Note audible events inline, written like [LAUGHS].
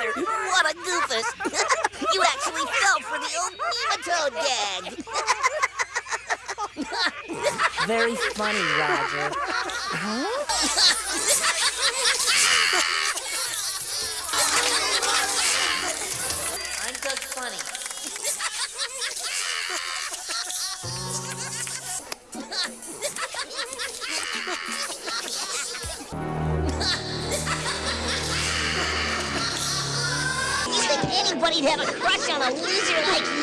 What a goofus. [LAUGHS] you actually fell for the old nematode gag. [LAUGHS] Very funny, Roger. I'm just funny. [LAUGHS] anybody'd have a crush on a loser like you?